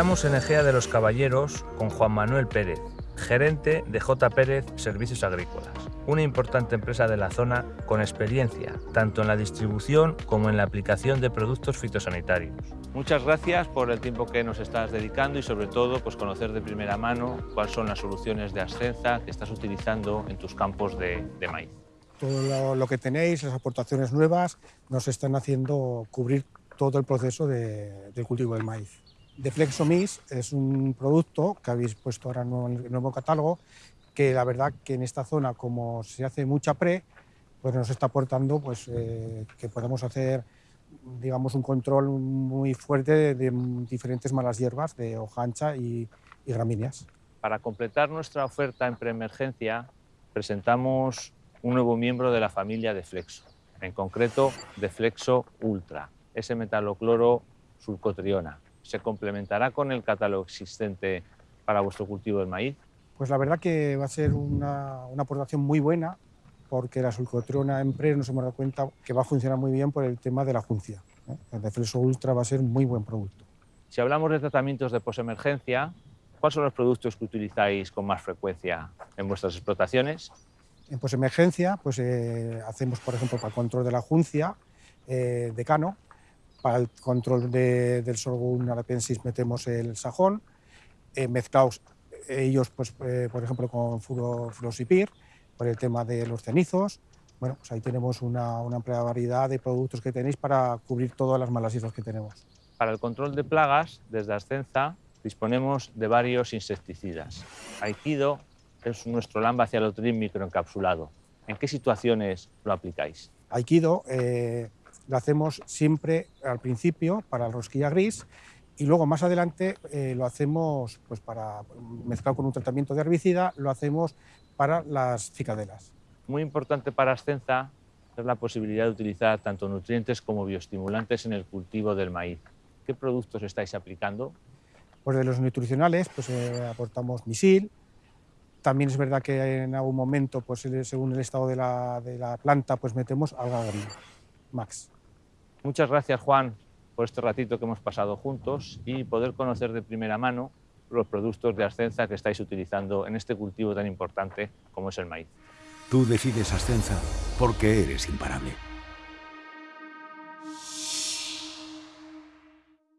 Estamos en Egea de los Caballeros con Juan Manuel Pérez, gerente de J. Pérez Servicios Agrícolas, una importante empresa de la zona con experiencia tanto en la distribución como en la aplicación de productos fitosanitarios. Muchas gracias por el tiempo que nos estás dedicando y sobre todo pues, conocer de primera mano cuáles son las soluciones de ascensa que estás utilizando en tus campos de, maíz. Todo lo, que tenéis, las aportaciones nuevas, nos están haciendo cubrir todo el proceso del cultivo del maíz. Deflexomix es un producto que habéis puesto ahora en el nuevo catálogo, que la verdad que en esta zona, como se hace mucha pre, pues nos está aportando pues, eh, que podemos hacer digamos, un control muy fuerte de, diferentes malas hierbas, de hoja ancha y, y gramíneas. Para completar nuestra oferta en preemergencia, presentamos un nuevo miembro de la familia de Flexo, en concreto de Flexo Ultra, ese metalocloro sulcotriona se complementará con el catálogo existente para vuestro cultivo del maíz? Pues la verdad que va a ser una, aportación muy buena porque la sulcotrona en PRE nos hemos dado cuenta que va a funcionar muy bien por el tema de la juncia. ¿eh? El Defleso Ultra va a ser un muy buen producto. Si hablamos de tratamientos de posemergencia, ¿cuáles son los productos que utilizáis con más frecuencia en vuestras explotaciones? En posemergencia pues, eh, hacemos, por ejemplo, para el control de la juncia, eh, de cano, para el control del sorgo arapensis metemos el sajón, eh, mezclados ellos, pues, eh, por ejemplo, con furosipir, por el tema de los cenizos. Bueno, pues ahí tenemos una, una, amplia variedad de productos que tenéis para cubrir todas las malas hierbas que tenemos. Para el control de plagas, desde Ascenza, disponemos de varios insecticidas. Aikido es nuestro Lambda-Cialotrin microencapsulado. ¿En qué situaciones lo aplicáis? Aikido eh, lo hacemos siempre al principio para la rosquilla gris y luego más adelante eh, lo hacemos pues para mezclado con un tratamiento de herbicida, lo hacemos para las cicadelas. Muy importante para Ascenza es la posibilidad de utilizar tanto nutrientes como bioestimulantes en el cultivo del maíz. ¿Qué productos estáis aplicando? Pues de los nutricionales pues, eh, aportamos misil, también es verdad que en algún momento, pues, según el estado de la, de la planta, pues metemos alga max. Muchas gracias, Juan, por este ratito que hemos pasado juntos y poder conocer de primera mano los productos de Ascenza que estáis utilizando en este cultivo tan importante como es el maíz. Tú decides Ascenza porque eres imparable.